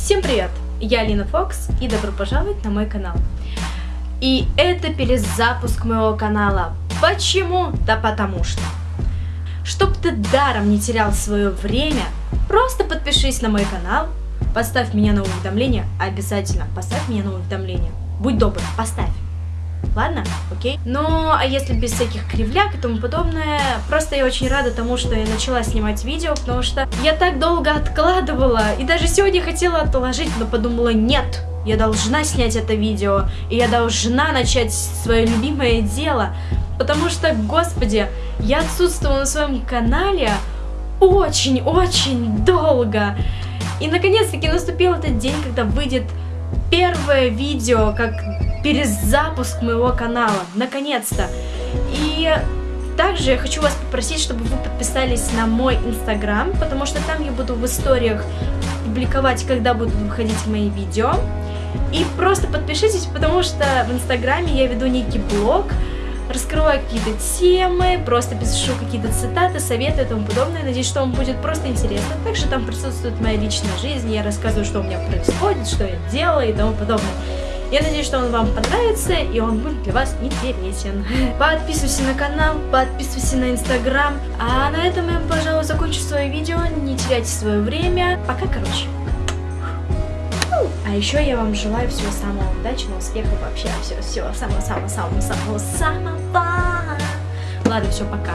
Всем привет! Я Алина Фокс и добро пожаловать на мой канал. И это перезапуск моего канала. Почему? Да потому что. Чтоб ты даром не терял свое время, просто подпишись на мой канал, поставь меня на уведомления, обязательно поставь меня на уведомления. Будь добр, поставь. Ладно? Окей? Ну, а если без всяких кривляк и тому подобное, просто я очень рада тому, что я начала снимать видео, потому что я так долго откладывала, и даже сегодня хотела отложить, но подумала, нет, я должна снять это видео, и я должна начать свое любимое дело, потому что, господи, я отсутствовала на своем канале очень-очень долго. И наконец-таки наступил этот день, когда выйдет первое видео, как перезапуск моего канала, наконец-то. И также я хочу вас попросить, чтобы вы подписались на мой инстаграм, потому что там я буду в историях публиковать, когда будут выходить мои видео. И просто подпишитесь, потому что в инстаграме я веду некий блог, раскрываю какие-то темы, просто пишу какие-то цитаты, советы и тому подобное. Надеюсь, что вам будет просто интересно. Также там присутствует моя личная жизнь, я рассказываю, что у меня происходит, что я делаю и тому подобное. Я надеюсь, что он вам понравится и он будет для вас интересен. Подписывайся на канал, подписывайся на инстаграм. А на этом я, пожалуй, закончу свое видео. Не теряйте свое время. Пока, короче. А еще я вам желаю всего самого удачного, успеха вообще, всего, всего самого-самого-самого-самого-самого. Ладно, все, пока.